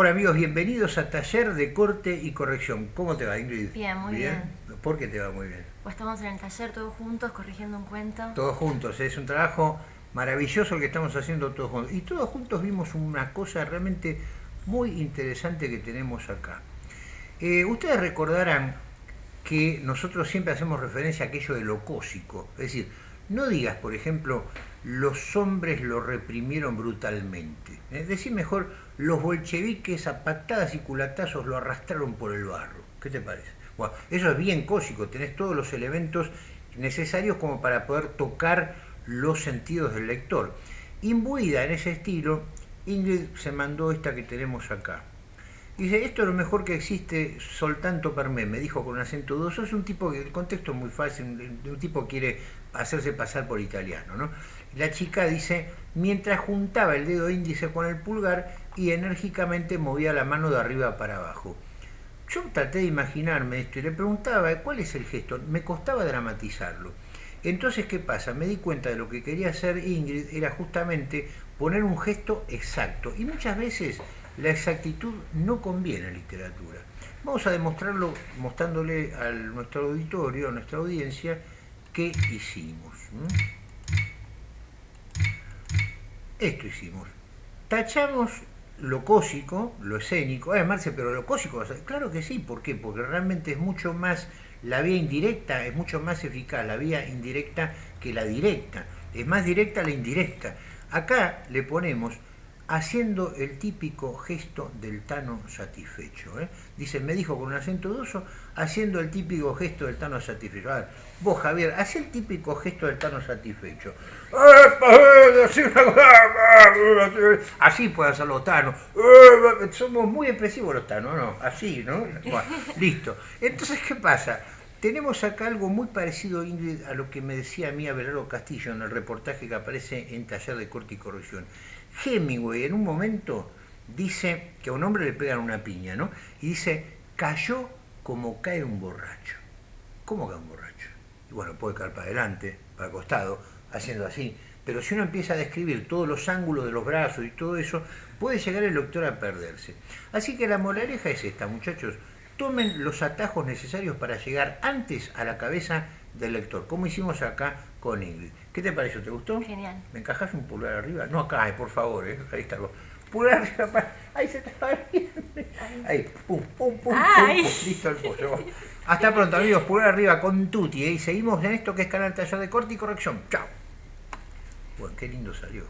Hola amigos, bienvenidos a Taller de Corte y Corrección. ¿Cómo te va Ingrid? Bien, muy bien. ¿Por qué te va muy bien? Pues estamos en el taller todos juntos corrigiendo un cuento. Todos juntos, es un trabajo maravilloso el que estamos haciendo todos juntos. Y todos juntos vimos una cosa realmente muy interesante que tenemos acá. Eh, ustedes recordarán que nosotros siempre hacemos referencia a aquello de lo cósico. Es decir, no digas, por ejemplo, los hombres lo reprimieron brutalmente. Es decir, mejor, los bolcheviques a patadas y culatazos lo arrastraron por el barro. ¿Qué te parece? Bueno, eso es bien cósico, tenés todos los elementos necesarios como para poder tocar los sentidos del lector. Imbuida en ese estilo, Ingrid se mandó esta que tenemos acá. Dice, esto es lo mejor que existe, soltanto per me, me dijo con un acento dudoso. Es un tipo que, el contexto es muy fácil, un tipo quiere hacerse pasar por italiano, ¿no? La chica dice, mientras juntaba el dedo índice con el pulgar y enérgicamente movía la mano de arriba para abajo. Yo traté de imaginarme esto y le preguntaba, ¿cuál es el gesto? Me costaba dramatizarlo. Entonces, ¿qué pasa? Me di cuenta de lo que quería hacer Ingrid era justamente poner un gesto exacto. Y muchas veces la exactitud no conviene en literatura. Vamos a demostrarlo mostrándole a nuestro auditorio, a nuestra audiencia, qué hicimos. Esto hicimos. Tachamos lo cósico, lo escénico. Eh, Marce, pero lo cósico, claro que sí, ¿por qué? Porque realmente es mucho más, la vía indirecta es mucho más eficaz, la vía indirecta que la directa. Es más directa la indirecta. Acá le ponemos haciendo el típico gesto del tano satisfecho. ¿eh? Dice, me dijo con un acento dudoso, haciendo el típico gesto del tano satisfecho. A ver, vos Javier, haz el típico gesto del tano satisfecho. Así puede hacer los tanos. Somos muy expresivos los tanos, ¿no? Así, ¿no? listo. Entonces, ¿qué pasa? Tenemos acá algo muy parecido, Ingrid, a lo que me decía a mí Abelardo Castillo en el reportaje que aparece en Taller de Corte y Corrección. Hemingway en un momento dice que a un hombre le pegan una piña, ¿no? Y dice, cayó como cae un borracho. ¿Cómo cae un borracho? Y bueno, puede caer para adelante, para el costado, haciendo así. Pero si uno empieza a describir todos los ángulos de los brazos y todo eso, puede llegar el lector a perderse. Así que la moraleja es esta, muchachos. Tomen los atajos necesarios para llegar antes a la cabeza del lector, como hicimos acá con Ingrid. ¿Qué te pareció? ¿Te gustó? Genial. ¿Me encajas un pulgar arriba? No acá, eh, por favor, eh. ahí está. Pulgar arriba, ahí se está viendo. Ahí, pum, pum, pum, pum, listo el pollo. Hasta pronto amigos, pulgar arriba con Tuti, eh. y seguimos en esto que es Canal Taller de Corte y Corrección. Chao. Bueno, qué lindo salió.